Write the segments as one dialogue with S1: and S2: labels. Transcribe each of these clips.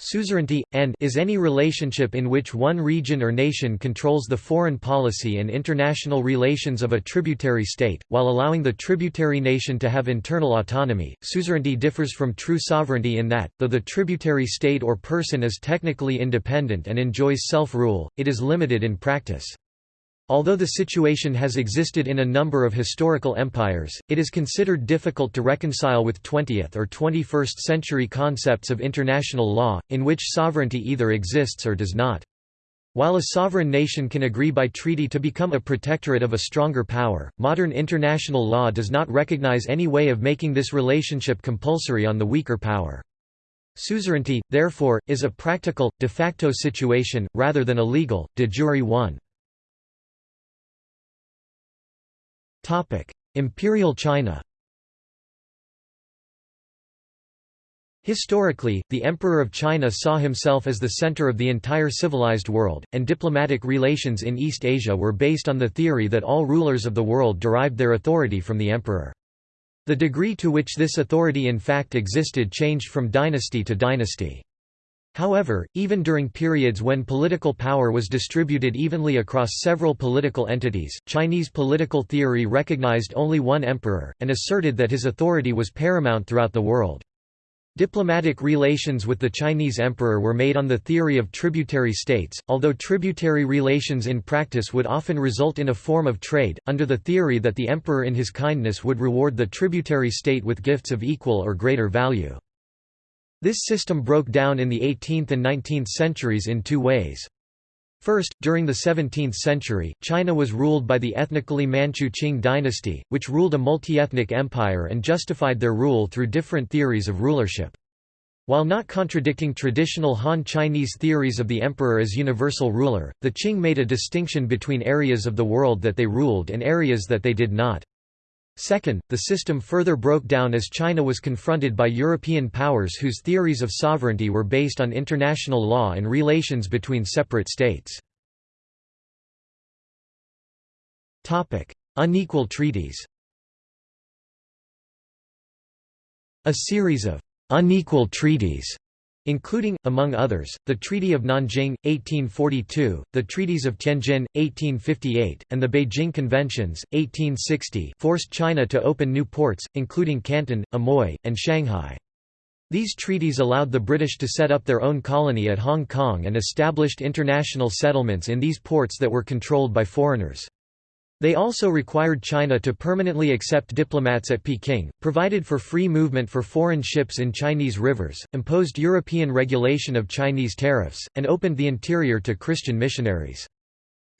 S1: Suzerainty, and is any relationship in which one region or nation controls the foreign policy and international relations of a tributary state, while allowing the tributary nation to have internal autonomy. Suzerainty differs from true sovereignty in that, though the tributary state or person is technically independent and enjoys self-rule, it is limited in practice. Although the situation has existed in a number of historical empires, it is considered difficult to reconcile with 20th or 21st century concepts of international law, in which sovereignty either exists or does not. While a sovereign nation can agree by treaty to become a protectorate of a stronger power, modern international law does not recognize any way of making this relationship compulsory on the weaker power. Suzerainty, therefore, is a practical, de facto situation, rather than a legal, de jure one. Imperial China Historically, the Emperor of China saw himself as the center of the entire civilized world, and diplomatic relations in East Asia were based on the theory that all rulers of the world derived their authority from the emperor. The degree to which this authority in fact existed changed from dynasty to dynasty. However, even during periods when political power was distributed evenly across several political entities, Chinese political theory recognized only one emperor, and asserted that his authority was paramount throughout the world. Diplomatic relations with the Chinese emperor were made on the theory of tributary states, although tributary relations in practice would often result in a form of trade, under the theory that the emperor in his kindness would reward the tributary state with gifts of equal or greater value. This system broke down in the 18th and 19th centuries in two ways. First, during the 17th century, China was ruled by the ethnically Manchu Qing dynasty, which ruled a multi-ethnic empire and justified their rule through different theories of rulership. While not contradicting traditional Han Chinese theories of the emperor as universal ruler, the Qing made a distinction between areas of the world that they ruled and areas that they did not. Second, the system further broke down as China was confronted by European powers whose theories of sovereignty were based on international law and relations between separate states. Unequal treaties A series of unequal treaties including, among others, the Treaty of Nanjing, 1842, the Treaties of Tianjin, 1858, and the Beijing Conventions, 1860 forced China to open new ports, including Canton, Amoy, and Shanghai. These treaties allowed the British to set up their own colony at Hong Kong and established international settlements in these ports that were controlled by foreigners. They also required China to permanently accept diplomats at Peking, provided for free movement for foreign ships in Chinese rivers, imposed European regulation of Chinese tariffs, and opened the interior to Christian missionaries.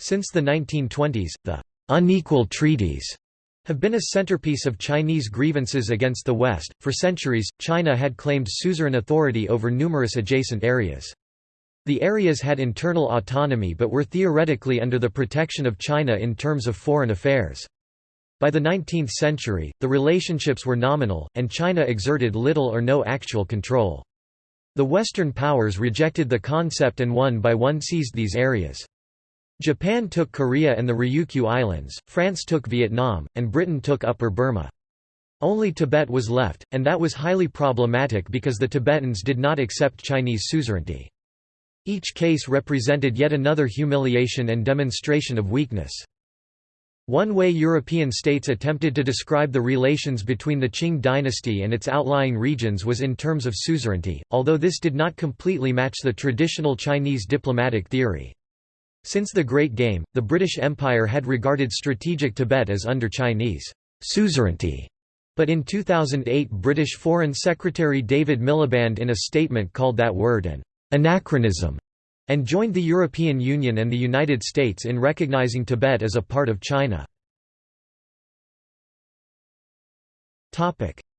S1: Since the 1920s, the unequal treaties have been a centerpiece of Chinese grievances against the West. For centuries, China had claimed suzerain authority over numerous adjacent areas. The areas had internal autonomy but were theoretically under the protection of China in terms of foreign affairs. By the 19th century, the relationships were nominal, and China exerted little or no actual control. The Western powers rejected the concept and one by one seized these areas. Japan took Korea and the Ryukyu Islands, France took Vietnam, and Britain took Upper Burma. Only Tibet was left, and that was highly problematic because the Tibetans did not accept Chinese suzerainty. Each case represented yet another humiliation and demonstration of weakness. One way European states attempted to describe the relations between the Qing dynasty and its outlying regions was in terms of suzerainty, although this did not completely match the traditional Chinese diplomatic theory. Since the Great Game, the British Empire had regarded strategic Tibet as under Chinese suzerainty. But in 2008 British Foreign Secretary David Miliband in a statement called that word an anachronism, and joined the European Union and the United States in recognizing Tibet as a part of China.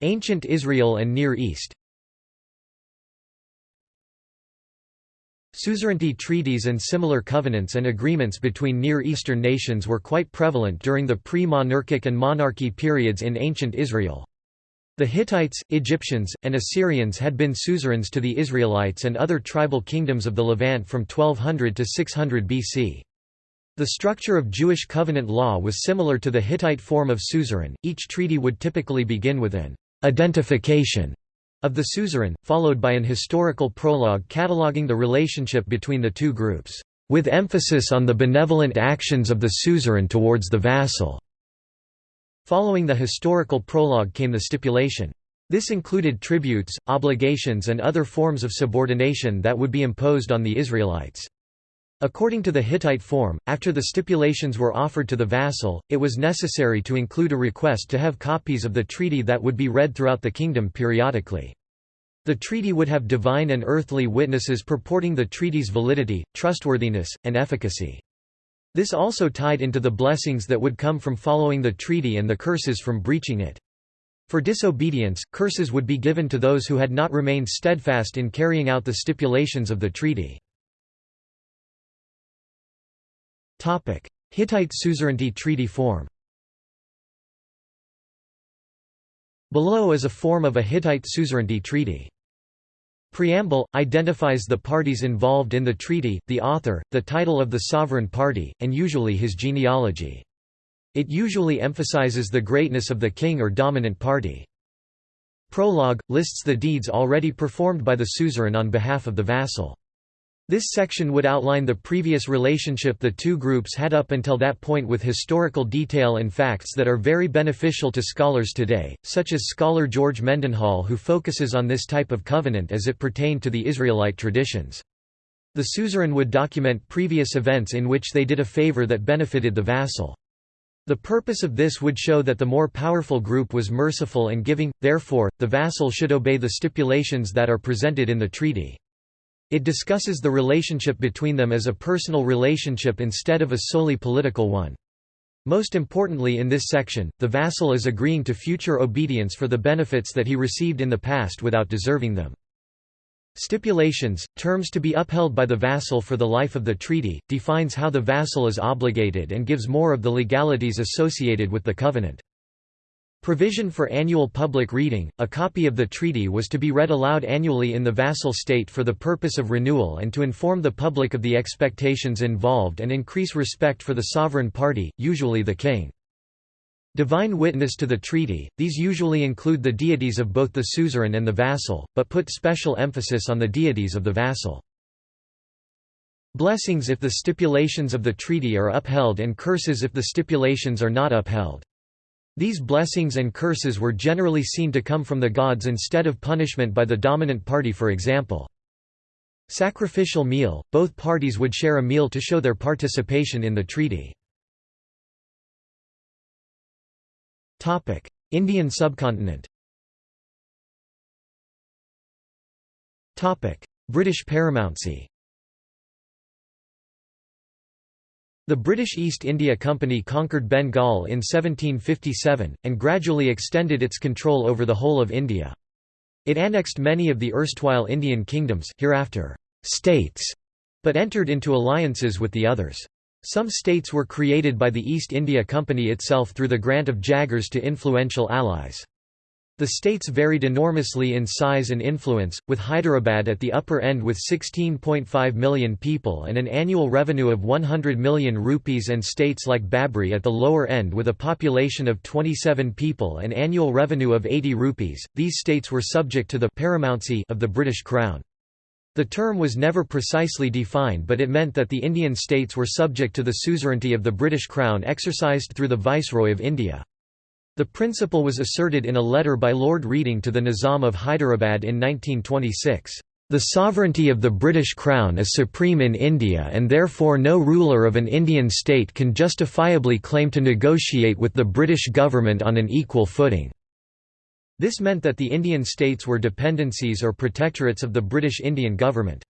S1: Ancient Israel and Near East Suzerainty treaties and similar covenants and agreements between Near Eastern nations were quite prevalent during the pre-monarchic and monarchy periods in ancient Israel. The Hittites, Egyptians, and Assyrians had been suzerains to the Israelites and other tribal kingdoms of the Levant from 1200 to 600 BC. The structure of Jewish covenant law was similar to the Hittite form of suzerain. Each treaty would typically begin with an identification of the suzerain, followed by an historical prologue cataloguing the relationship between the two groups, with emphasis on the benevolent actions of the suzerain towards the vassal. Following the historical prologue came the stipulation. This included tributes, obligations and other forms of subordination that would be imposed on the Israelites. According to the Hittite form, after the stipulations were offered to the vassal, it was necessary to include a request to have copies of the treaty that would be read throughout the kingdom periodically. The treaty would have divine and earthly witnesses purporting the treaty's validity, trustworthiness, and efficacy. This also tied into the blessings that would come from following the treaty and the curses from breaching it. For disobedience, curses would be given to those who had not remained steadfast in carrying out the stipulations of the treaty. Hittite suzerainty treaty form Below is a form of a Hittite suzerainty treaty. Preamble – identifies the parties involved in the treaty, the author, the title of the sovereign party, and usually his genealogy. It usually emphasizes the greatness of the king or dominant party. Prologue – lists the deeds already performed by the suzerain on behalf of the vassal. This section would outline the previous relationship the two groups had up until that point with historical detail and facts that are very beneficial to scholars today, such as scholar George Mendenhall who focuses on this type of covenant as it pertained to the Israelite traditions. The suzerain would document previous events in which they did a favor that benefited the vassal. The purpose of this would show that the more powerful group was merciful and giving, therefore, the vassal should obey the stipulations that are presented in the treaty. It discusses the relationship between them as a personal relationship instead of a solely political one. Most importantly in this section, the vassal is agreeing to future obedience for the benefits that he received in the past without deserving them. Stipulations, terms to be upheld by the vassal for the life of the treaty, defines how the vassal is obligated and gives more of the legalities associated with the covenant. Provision for annual public reading, a copy of the treaty was to be read aloud annually in the vassal state for the purpose of renewal and to inform the public of the expectations involved and increase respect for the sovereign party, usually the king. Divine witness to the treaty, these usually include the deities of both the suzerain and the vassal, but put special emphasis on the deities of the vassal. Blessings if the stipulations of the treaty are upheld and curses if the stipulations are not upheld. These blessings and curses were generally seen to come from the gods instead of punishment by the dominant party for example. Sacrificial meal – Both parties would share a meal to show their participation in the treaty. Indian subcontinent British paramountcy The British East India Company conquered Bengal in 1757, and gradually extended its control over the whole of India. It annexed many of the erstwhile Indian kingdoms, hereafter states, but entered into alliances with the others. Some states were created by the East India Company itself through the grant of jagirs to influential allies. The states varied enormously in size and influence, with Hyderabad at the upper end with 16.5 million people and an annual revenue of 100 million rupees and states like Babri at the lower end with a population of 27 people and annual revenue of 80 rupees. These states were subject to the paramountcy of the British Crown. The term was never precisely defined but it meant that the Indian states were subject to the suzerainty of the British Crown exercised through the Viceroy of India. The principle was asserted in a letter by Lord Reading to the Nizam of Hyderabad in 1926. The sovereignty of the British Crown is supreme in India and therefore no ruler of an Indian state can justifiably claim to negotiate with the British government on an equal footing. This meant that the Indian states were dependencies or protectorates of the British Indian government.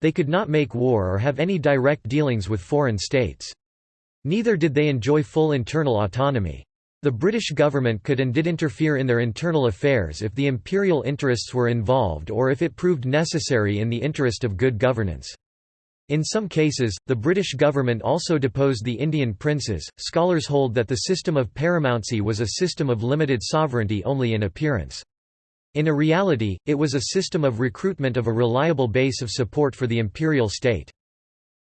S1: They could not make war or have any direct dealings with foreign states. Neither did they enjoy full internal autonomy. The British government could and did interfere in their internal affairs if the imperial interests were involved or if it proved necessary in the interest of good governance. In some cases, the British government also deposed the Indian princes. Scholars hold that the system of paramountcy was a system of limited sovereignty only in appearance. In a reality, it was a system of recruitment of a reliable base of support for the imperial state.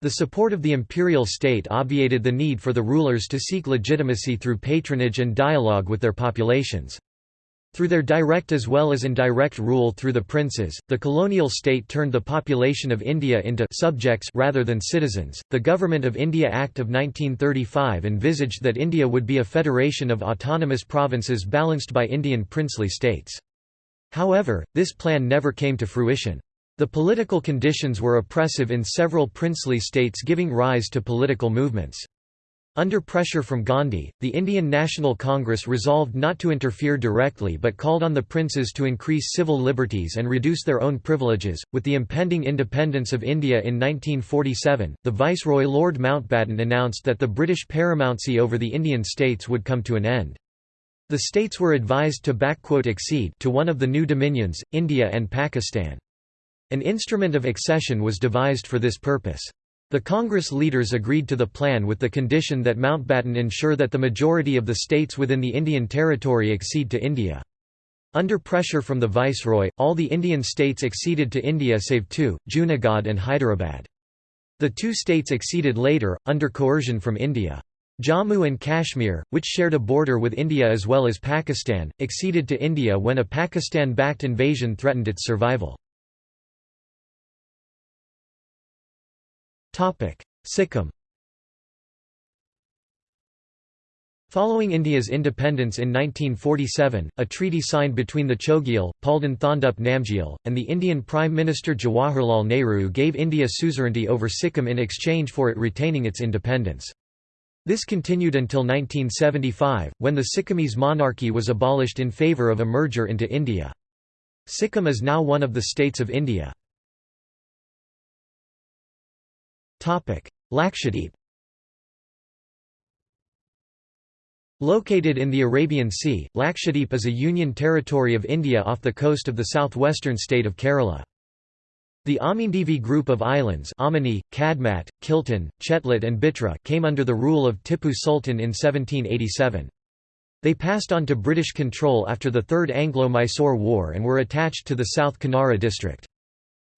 S1: The support of the imperial state obviated the need for the rulers to seek legitimacy through patronage and dialogue with their populations. Through their direct as well as indirect rule through the princes, the colonial state turned the population of India into subjects rather than citizens. The Government of India Act of 1935 envisaged that India would be a federation of autonomous provinces balanced by Indian princely states. However, this plan never came to fruition. The political conditions were oppressive in several princely states giving rise to political movements. Under pressure from Gandhi, the Indian National Congress resolved not to interfere directly but called on the princes to increase civil liberties and reduce their own privileges. With the impending independence of India in 1947, the Viceroy Lord Mountbatten announced that the British paramountcy over the Indian states would come to an end. The states were advised to accede to one of the new dominions, India and Pakistan. An instrument of accession was devised for this purpose. The Congress leaders agreed to the plan with the condition that Mountbatten ensure that the majority of the states within the Indian territory accede to India. Under pressure from the Viceroy, all the Indian states acceded to India save two, Junagadh and Hyderabad. The two states acceded later, under coercion from India. Jammu and Kashmir, which shared a border with India as well as Pakistan, acceded to India when a Pakistan-backed invasion threatened its survival. Sikkim Following India's independence in 1947, a treaty signed between the Chogyal, Palden Thondup Namgyal, and the Indian Prime Minister Jawaharlal Nehru gave India suzerainty over Sikkim in exchange for it retaining its independence. This continued until 1975, when the Sikkimese monarchy was abolished in favour of a merger into India. Sikkim is now one of the states of India. Lakshadweep Located in the Arabian Sea, Lakshadweep is a union territory of India off the coast of the southwestern state of Kerala. The Amindivi group of islands Amini, Kadmat, Kiltan, Chetlat and Bitra came under the rule of Tipu Sultan in 1787. They passed on to British control after the Third Anglo-Mysore War and were attached to the South Kanara district.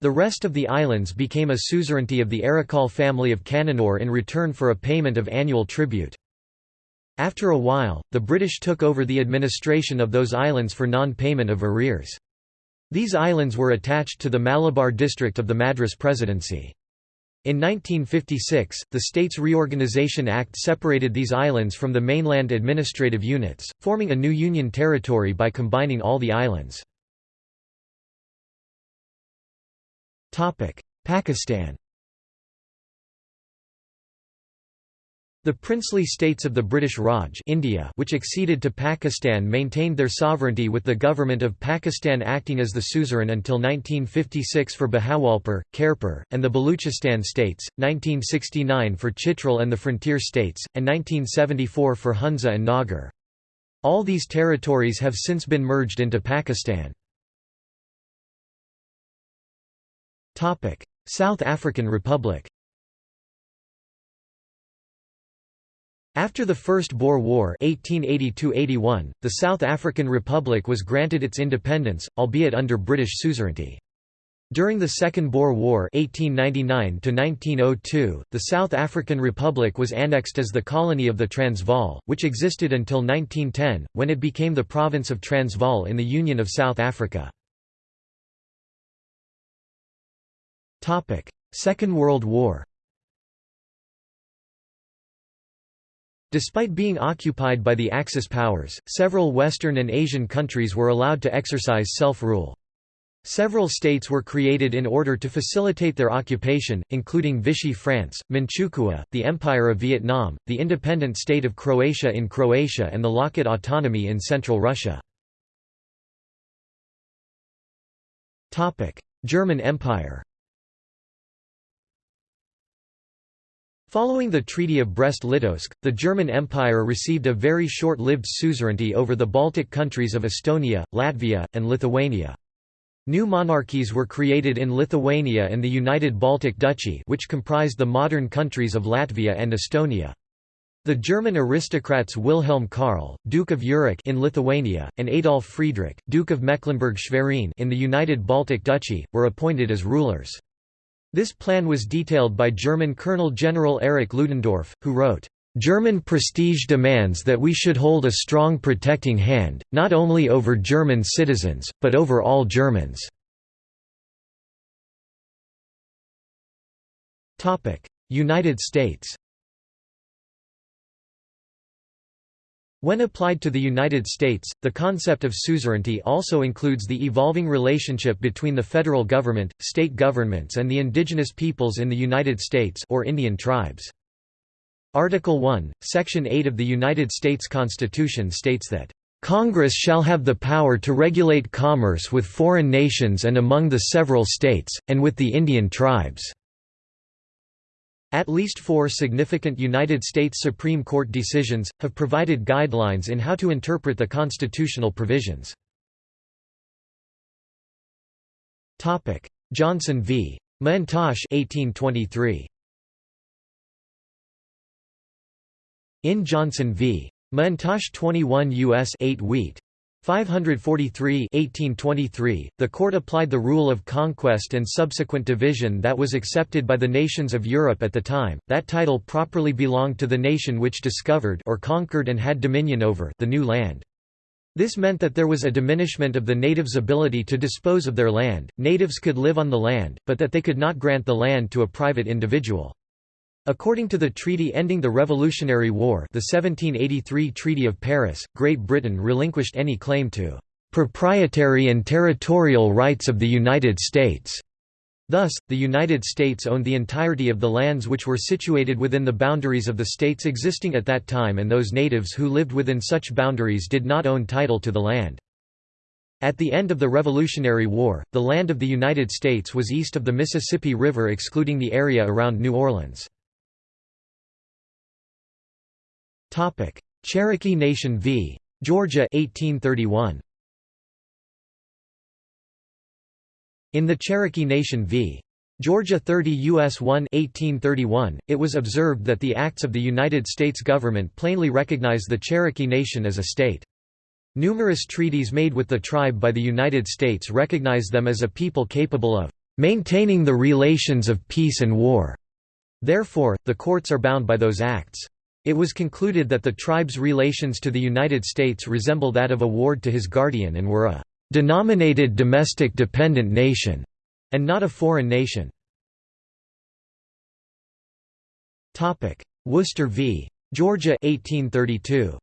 S1: The rest of the islands became a suzerainty of the Arakal family of Cananore in return for a payment of annual tribute. After a while, the British took over the administration of those islands for non-payment of arrears. These islands were attached to the Malabar district of the Madras Presidency. In 1956, the States Reorganisation Act separated these islands from the mainland administrative units, forming a new union territory by combining all the islands. Pakistan The princely states of the British Raj India which acceded to Pakistan maintained their sovereignty with the government of Pakistan acting as the suzerain until 1956 for Bahawalpur, Khairpur, and the Baluchistan states, 1969 for Chitral and the frontier states, and 1974 for Hunza and Nagar. All these territories have since been merged into Pakistan. South African Republic After the First Boer War 1882–81, the South African Republic was granted its independence, albeit under British suzerainty. During the Second Boer War 1899–1902, the South African Republic was annexed as the colony of the Transvaal, which existed until 1910, when it became the province of Transvaal in the Union of South Africa. Second World War Despite being occupied by the Axis powers, several Western and Asian countries were allowed to exercise self-rule. Several states were created in order to facilitate their occupation, including Vichy France, Manchukuo, the Empire of Vietnam, the independent state of Croatia in Croatia and the Lokot autonomy in central Russia. German Empire Following the Treaty of Brest-Litovsk, the German Empire received a very short-lived suzerainty over the Baltic countries of Estonia, Latvia, and Lithuania. New monarchies were created in Lithuania and the United Baltic Duchy which comprised the modern countries of Latvia and Estonia. The German aristocrats Wilhelm Karl, Duke of Urach in Lithuania, and Adolf Friedrich, Duke of Mecklenburg-Schwerin in the United Baltic Duchy, were appointed as rulers. This plan was detailed by German Colonel General Erich Ludendorff, who wrote, German prestige demands that we should hold a strong protecting hand, not only over German citizens, but over all Germans." United States When applied to the United States, the concept of suzerainty also includes the evolving relationship between the federal government, state governments and the indigenous peoples in the United States or Indian tribes. Article 1, Section 8 of the United States Constitution states that, "...Congress shall have the power to regulate commerce with foreign nations and among the several states, and with the Indian tribes." At least four significant United States Supreme Court decisions, have provided guidelines in how to interpret the constitutional provisions. Johnson v. McIntosh 1823. In Johnson v. McIntosh 21 U.S. 8 wheat. 543 1823, the court applied the rule of conquest and subsequent division that was accepted by the nations of Europe at the time. That title properly belonged to the nation which discovered or conquered and had dominion over the new land. This meant that there was a diminishment of the natives' ability to dispose of their land. Natives could live on the land, but that they could not grant the land to a private individual. According to the treaty ending the Revolutionary War the 1783 Treaty of Paris, Great Britain relinquished any claim to "...proprietary and territorial rights of the United States." Thus, the United States owned the entirety of the lands which were situated within the boundaries of the states existing at that time and those natives who lived within such boundaries did not own title to the land. At the end of the Revolutionary War, the land of the United States was east of the Mississippi River excluding the area around New Orleans. Topic: Cherokee Nation v. Georgia 1831. In the Cherokee Nation v. Georgia 30 U.S. 1 1831, it was observed that the acts of the United States government plainly recognize the Cherokee Nation as a state. Numerous treaties made with the tribe by the United States recognize them as a people capable of maintaining the relations of peace and war. Therefore, the courts are bound by those acts. It was concluded that the tribe's relations to the United States resemble that of a ward to his guardian and were a «denominated domestic dependent nation» and not a foreign nation. Worcester v. Georgia 1832.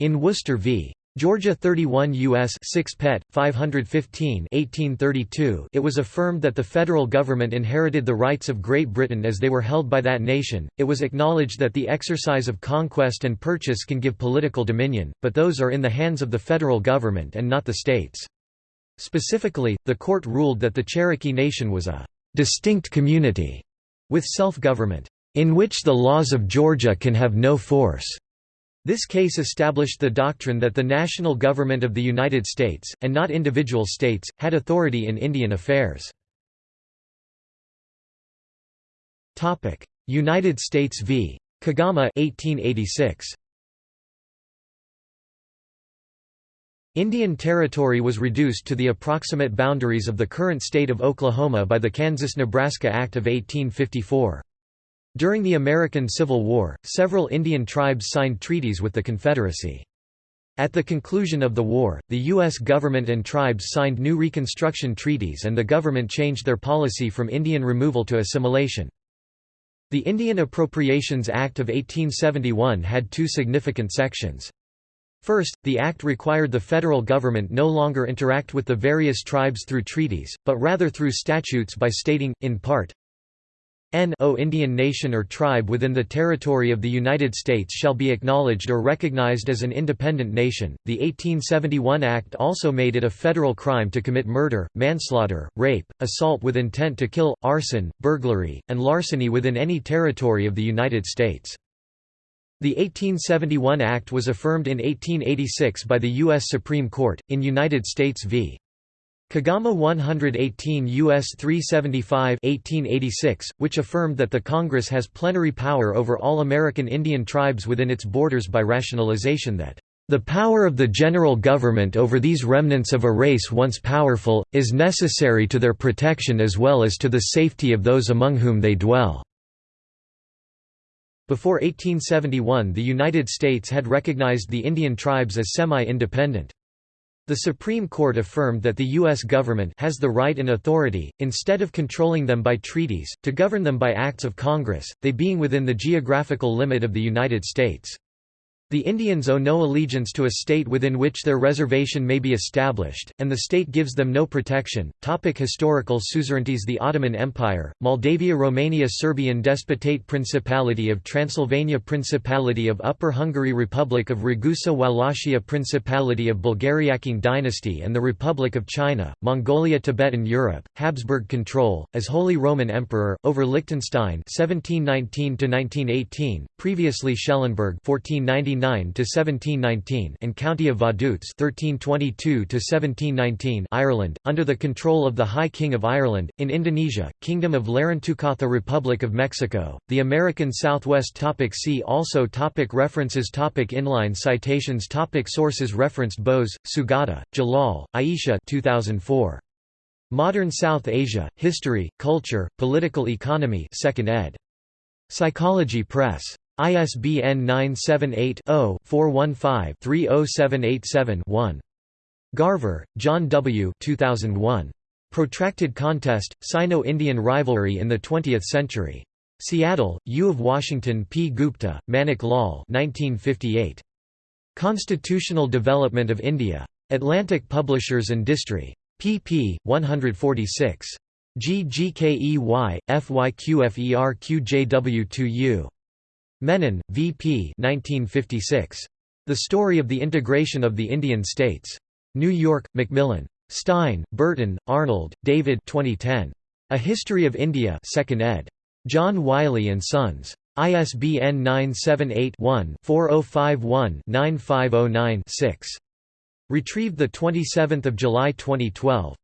S1: In Worcester v. Georgia 31 U.S. 6 Pet. 515 1832 it was affirmed that the federal government inherited the rights of Great Britain as they were held by that nation, it was acknowledged that the exercise of conquest and purchase can give political dominion, but those are in the hands of the federal government and not the states. Specifically, the court ruled that the Cherokee Nation was a «distinct community» with self-government, «in which the laws of Georgia can have no force» This case established the doctrine that the national government of the United States, and not individual states, had authority in Indian affairs. United States v. Kagama 1886. Indian Territory was reduced to the approximate boundaries of the current state of Oklahoma by the Kansas–Nebraska Act of 1854. During the American Civil War, several Indian tribes signed treaties with the Confederacy. At the conclusion of the war, the U.S. government and tribes signed new Reconstruction treaties and the government changed their policy from Indian removal to assimilation. The Indian Appropriations Act of 1871 had two significant sections. First, the act required the federal government no longer interact with the various tribes through treaties, but rather through statutes by stating, in part, N o Indian nation or tribe within the territory of the United States shall be acknowledged or recognized as an independent nation. The 1871 Act also made it a federal crime to commit murder, manslaughter, rape, assault with intent to kill, arson, burglary, and larceny within any territory of the United States. The 1871 Act was affirmed in 1886 by the U.S. Supreme Court, in United States v. Kagama 118 U.S. 375 1886, which affirmed that the Congress has plenary power over all American Indian tribes within its borders by rationalization that, "...the power of the general government over these remnants of a race once powerful, is necessary to their protection as well as to the safety of those among whom they dwell." Before 1871 the United States had recognized the Indian tribes as semi-independent. The Supreme Court affirmed that the U.S. government has the right and authority, instead of controlling them by treaties, to govern them by acts of Congress, they being within the geographical limit of the United States. The Indians owe no allegiance to a state within which their reservation may be established, and the state gives them no protection. Topic historical suzerainties The Ottoman Empire, Moldavia Romania Serbian Despotate Principality of Transylvania Principality of Upper Hungary Republic of Ragusa Wallachia Principality of Bulgaria Qing Dynasty and the Republic of China, Mongolia Tibetan Europe, Habsburg control, as Holy Roman Emperor, over Liechtenstein 1719 previously Schellenberg 1499 to 1719 and County of Vaduz 1322 to 1719 Ireland under the control of the High King of Ireland in Indonesia Kingdom of Larantúkatha Republic of Mexico. The American Southwest topic see also topic references topic inline citations topic sources referenced Bose Sugata Jalal Aisha 2004 Modern South Asia History Culture Political Economy 2nd ed. Psychology Press ISBN 978-0-415-30787-1. Garver, John W. 2001. Protracted Contest, Sino-Indian Rivalry in the Twentieth Century. Seattle, U of Washington P. Gupta, Manik Lal 1958. Constitutional Development of India. Atlantic Publishers and Distri. pp. 146. GGKEY, FYQFERQJW2U. Menon, V.P. 1956. The Story of the Integration of the Indian States. New York, Macmillan. Stein, Burton, Arnold, David 2010. A History of India 2nd ed. John Wiley & Sons. ISBN 978-1-4051-9509-6. Retrieved 27 July 2012.